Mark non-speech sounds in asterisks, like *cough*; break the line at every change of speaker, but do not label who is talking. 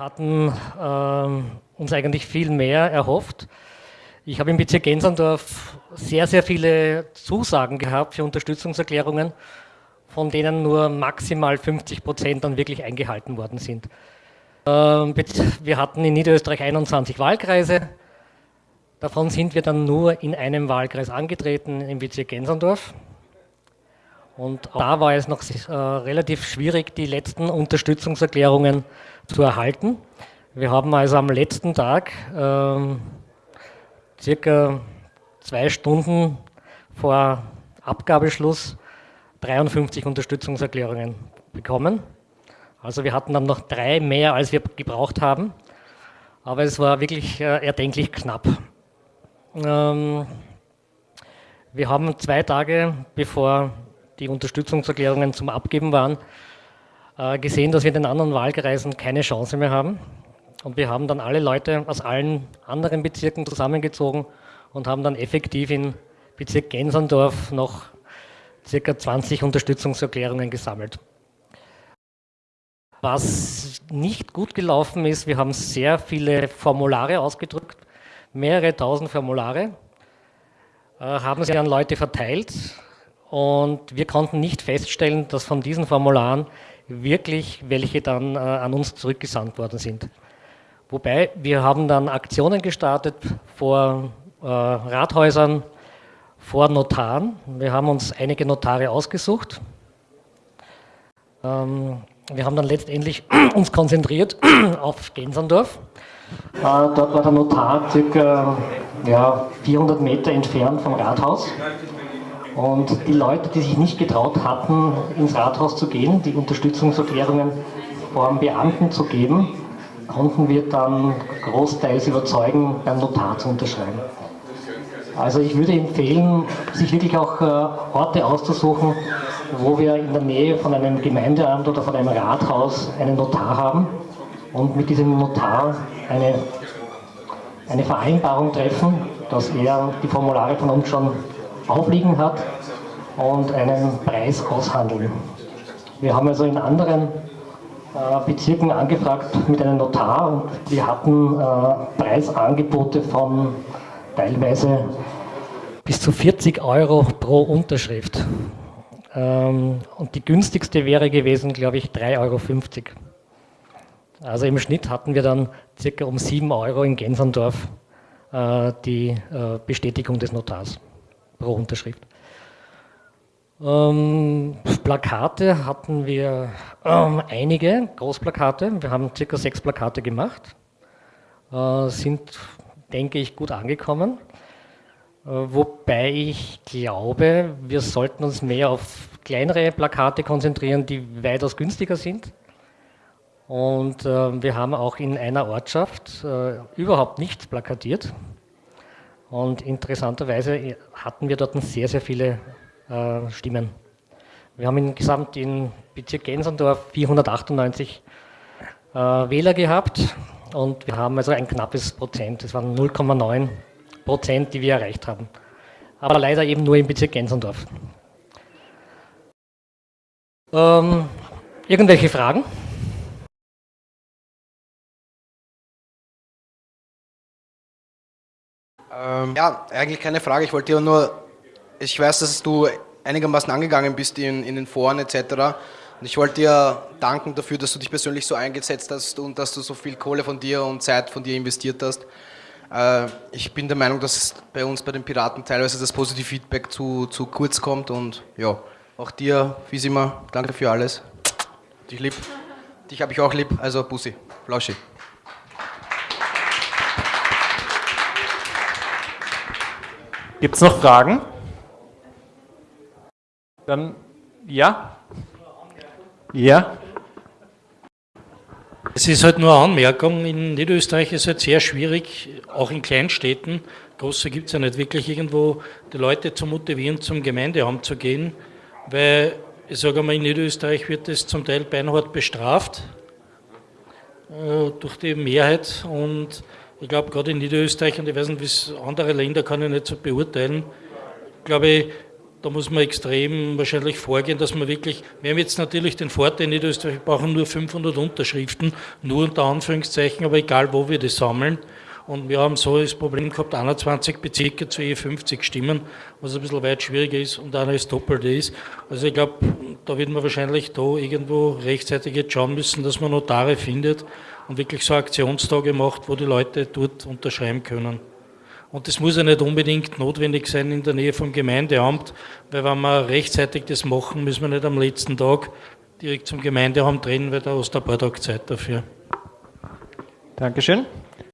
hatten äh, uns eigentlich viel mehr erhofft. Ich habe im Bezirk Gensandorf sehr, sehr viele Zusagen gehabt für Unterstützungserklärungen, von denen nur maximal 50 Prozent dann wirklich eingehalten worden sind. Ähm, wir hatten in Niederösterreich 21 Wahlkreise, davon sind wir dann nur in einem Wahlkreis angetreten, im Bezirk Gensandorf. Und da war es noch äh, relativ schwierig, die letzten Unterstützungserklärungen zu erhalten. Wir haben also am letzten Tag, äh, circa zwei Stunden vor Abgabeschluss, 53 Unterstützungserklärungen bekommen. Also wir hatten dann noch drei mehr, als wir gebraucht haben. Aber es war wirklich äh, erdenklich knapp. Ähm, wir haben zwei Tage bevor die Unterstützungserklärungen zum Abgeben waren, äh, gesehen, dass wir in den anderen Wahlkreisen keine Chance mehr haben. Und wir haben dann alle Leute aus allen anderen Bezirken zusammengezogen und haben dann effektiv in Bezirk Gensandorf noch circa 20 Unterstützungserklärungen gesammelt. Was nicht gut gelaufen ist, wir haben sehr viele Formulare ausgedrückt, mehrere tausend Formulare, äh, haben sie an Leute verteilt, und wir konnten nicht feststellen, dass von diesen Formularen wirklich welche dann äh, an uns zurückgesandt worden sind. Wobei wir haben dann Aktionen gestartet vor äh, Rathäusern, vor Notaren. Wir haben uns einige Notare ausgesucht. Ähm, wir haben dann letztendlich *clears throat* uns konzentriert *clears throat* auf Gensandorf. Äh, dort war der Notar circa ja, 400 Meter entfernt vom Rathaus. Und die Leute, die sich nicht getraut hatten, ins Rathaus zu gehen, die Unterstützungserklärungen vor Beamten zu geben, konnten wir dann großteils überzeugen, beim Notar zu unterschreiben. Also ich würde empfehlen, sich wirklich auch äh, Orte auszusuchen, wo wir in der Nähe von einem Gemeindeamt oder von einem Rathaus einen Notar haben und mit diesem Notar eine, eine Vereinbarung treffen, dass er die Formulare von uns schon aufliegen hat und einen Preis aushandeln. Wir haben also in anderen äh, Bezirken angefragt mit einem Notar und wir hatten äh, Preisangebote von teilweise bis zu 40 Euro pro Unterschrift. Ähm, und die günstigste wäre gewesen, glaube ich, 3,50 Euro. Also im Schnitt hatten wir dann circa um 7 Euro in Gensandorf äh, die Bestätigung des Notars pro Unterschrift. Ähm, Plakate hatten wir ähm, einige, Großplakate. Wir haben circa sechs Plakate gemacht, äh, sind, denke ich, gut angekommen. Äh, wobei ich glaube, wir sollten uns mehr auf kleinere Plakate konzentrieren, die weitaus günstiger sind. Und äh, wir haben auch in einer Ortschaft äh, überhaupt nichts plakatiert. Und interessanterweise hatten wir dort sehr, sehr viele äh, Stimmen. Wir haben insgesamt in Bezirk Gensendorf 498 äh, Wähler gehabt und wir haben also ein knappes Prozent, das waren 0,9 Prozent, die wir erreicht haben. Aber leider eben nur im Bezirk Gensendorf. Ähm, irgendwelche Fragen?
Ähm, ja, eigentlich keine Frage. Ich wollte nur, ich weiß, dass du einigermaßen angegangen bist in, in den Foren etc. Und ich wollte dir danken dafür, dass du dich persönlich so eingesetzt hast und dass du so viel Kohle von dir und Zeit von dir investiert hast. Äh, ich bin der Meinung, dass bei uns bei den Piraten teilweise das positive Feedback zu, zu kurz kommt und ja, auch dir, wie immer, danke für alles. Dich lieb. Dich habe ich auch lieb, also Bussi, Flauschi.
Gibt es noch Fragen? Dann ja? Ja?
Es ist halt nur eine Anmerkung, in Niederösterreich ist es halt sehr schwierig, auch in Kleinstädten, große gibt es ja nicht wirklich irgendwo, die Leute zu motivieren, zum Gemeindeamt zu gehen, weil, ich sage mal, in Niederösterreich wird es zum Teil beinhart bestraft äh, durch die Mehrheit und ich glaube, gerade in Niederösterreich, und ich weiß nicht, wie es andere Länder kann ich nicht so beurteilen, glaube ich, da muss man extrem wahrscheinlich vorgehen, dass man wirklich, wir haben jetzt natürlich den Vorteil in Niederösterreich, wir brauchen nur 500 Unterschriften, nur unter Anführungszeichen, aber egal wo wir das sammeln. Und wir haben so das Problem gehabt, 21 Bezirke zu je 50 Stimmen, was ein bisschen weit schwieriger ist und einer das Doppelte ist. Also ich glaube, da wird man wahrscheinlich da irgendwo rechtzeitig jetzt schauen müssen, dass man Notare findet und wirklich so Aktionstage macht, wo die Leute dort unterschreiben können. Und das muss ja nicht unbedingt notwendig sein in der Nähe vom Gemeindeamt, weil wenn wir rechtzeitig das machen, müssen wir nicht am letzten Tag direkt zum Gemeindeamt rennen, weil da hast du ein paar Tage Zeit dafür.
Dankeschön.